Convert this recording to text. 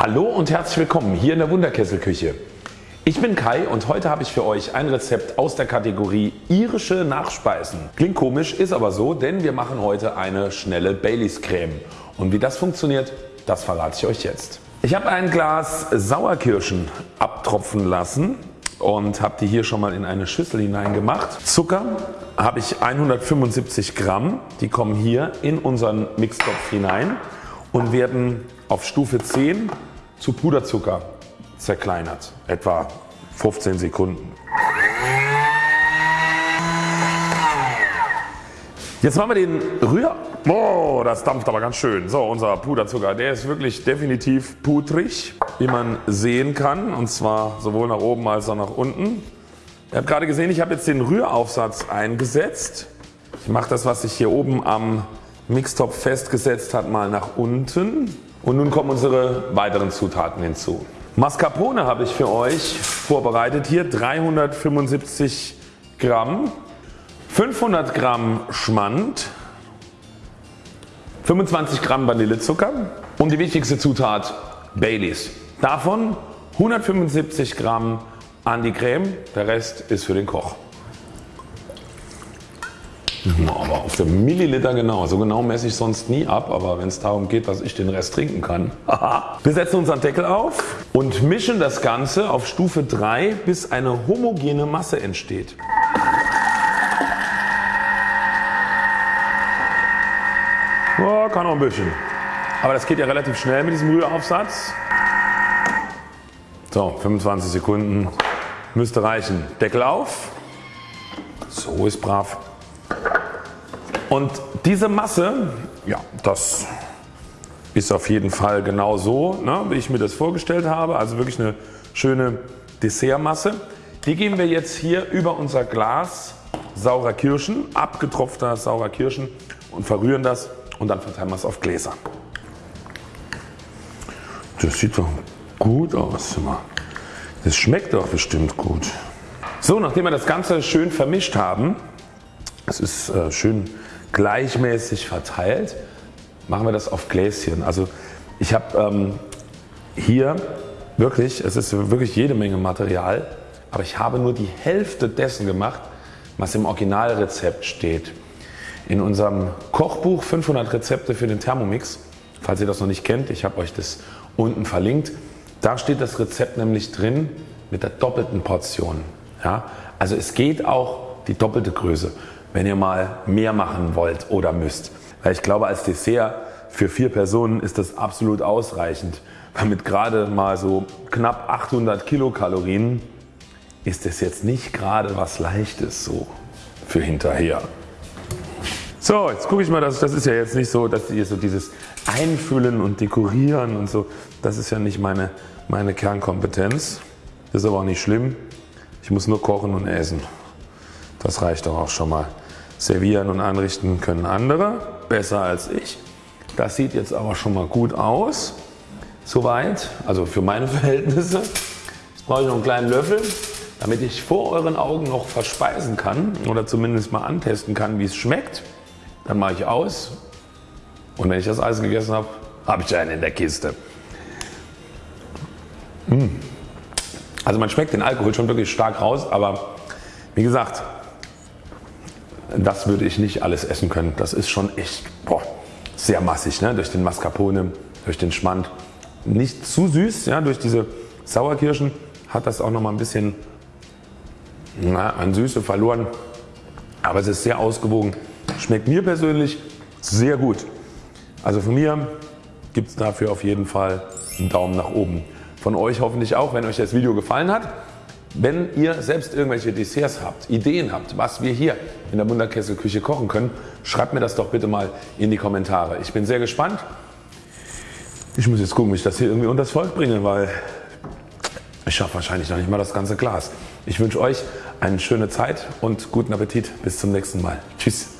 Hallo und herzlich willkommen hier in der Wunderkesselküche. Ich bin Kai und heute habe ich für euch ein Rezept aus der Kategorie irische Nachspeisen. Klingt komisch, ist aber so, denn wir machen heute eine schnelle Baileys Creme. Und wie das funktioniert, das verrate ich euch jetzt. Ich habe ein Glas Sauerkirschen abtropfen lassen und habe die hier schon mal in eine Schüssel hineingemacht. Zucker habe ich 175 Gramm, die kommen hier in unseren Mixtopf hinein und werden auf Stufe 10 zu Puderzucker zerkleinert, etwa 15 Sekunden. Jetzt machen wir den Rühr... Oh, das dampft aber ganz schön. So, unser Puderzucker, der ist wirklich definitiv putrig, wie man sehen kann und zwar sowohl nach oben als auch nach unten. Ihr habt gerade gesehen, ich habe jetzt den Rühraufsatz eingesetzt. Ich mache das, was sich hier oben am Mixtopf festgesetzt hat, mal nach unten. Und nun kommen unsere weiteren Zutaten hinzu. Mascarpone habe ich für euch vorbereitet hier 375 Gramm, 500 Gramm Schmand, 25 Gramm Vanillezucker und die wichtigste Zutat Baileys. Davon 175 Gramm an die Creme, der Rest ist für den Koch. Aber auf den Milliliter genau, so genau messe ich sonst nie ab, aber wenn es darum geht, dass ich den Rest trinken kann. Wir setzen unseren Deckel auf und mischen das Ganze auf Stufe 3 bis eine homogene Masse entsteht. Oh, kann noch ein bisschen. Aber das geht ja relativ schnell mit diesem Rühraufsatz. So 25 Sekunden müsste reichen. Deckel auf. So ist brav. Und diese Masse, ja, das ist auf jeden Fall genau so, ne, wie ich mir das vorgestellt habe. Also wirklich eine schöne Dessertmasse. Die geben wir jetzt hier über unser Glas saurer Kirschen, abgetropfter saurer Kirschen und verrühren das und dann verteilen wir es auf Gläser. Das sieht doch gut aus. Das schmeckt doch bestimmt gut. So, nachdem wir das Ganze schön vermischt haben, es ist äh, schön gleichmäßig verteilt, machen wir das auf Gläschen. Also ich habe ähm, hier wirklich, es ist wirklich jede Menge Material, aber ich habe nur die Hälfte dessen gemacht was im Originalrezept steht. In unserem Kochbuch 500 Rezepte für den Thermomix, falls ihr das noch nicht kennt, ich habe euch das unten verlinkt, da steht das Rezept nämlich drin mit der doppelten Portion. Ja? Also es geht auch die doppelte Größe wenn ihr mal mehr machen wollt oder müsst. Weil ich glaube als Dessert für vier Personen ist das absolut ausreichend. Weil mit gerade mal so knapp 800 Kilokalorien ist das jetzt nicht gerade was leichtes so für hinterher. So jetzt gucke ich mal, das, das ist ja jetzt nicht so, dass ihr so dieses Einfüllen und Dekorieren und so, das ist ja nicht meine, meine Kernkompetenz. Das ist aber auch nicht schlimm. Ich muss nur kochen und essen. Das reicht doch auch schon mal. Servieren und anrichten können andere, besser als ich. Das sieht jetzt aber schon mal gut aus. Soweit, also für meine Verhältnisse. Jetzt brauche ich noch einen kleinen Löffel, damit ich vor euren Augen noch verspeisen kann oder zumindest mal antesten kann wie es schmeckt. Dann mache ich aus und wenn ich das Eis gegessen habe, habe ich einen in der Kiste. Mmh. Also man schmeckt den Alkohol schon wirklich stark raus, aber wie gesagt, das würde ich nicht alles essen können. Das ist schon echt boah, sehr massig ne? durch den Mascarpone, durch den Schmand. Nicht zu süß, ja? durch diese Sauerkirschen hat das auch noch mal ein bisschen na, an Süße verloren. Aber es ist sehr ausgewogen. Schmeckt mir persönlich sehr gut. Also von mir gibt es dafür auf jeden Fall einen Daumen nach oben. Von euch hoffentlich auch, wenn euch das Video gefallen hat. Wenn ihr selbst irgendwelche Desserts habt, Ideen habt, was wir hier in der Wunderkesselküche kochen können, schreibt mir das doch bitte mal in die Kommentare. Ich bin sehr gespannt. Ich muss jetzt gucken, wie ich das hier irgendwie unter das Volk bringe, weil ich schaffe wahrscheinlich noch nicht mal das ganze Glas. Ich wünsche euch eine schöne Zeit und guten Appetit. Bis zum nächsten Mal. Tschüss.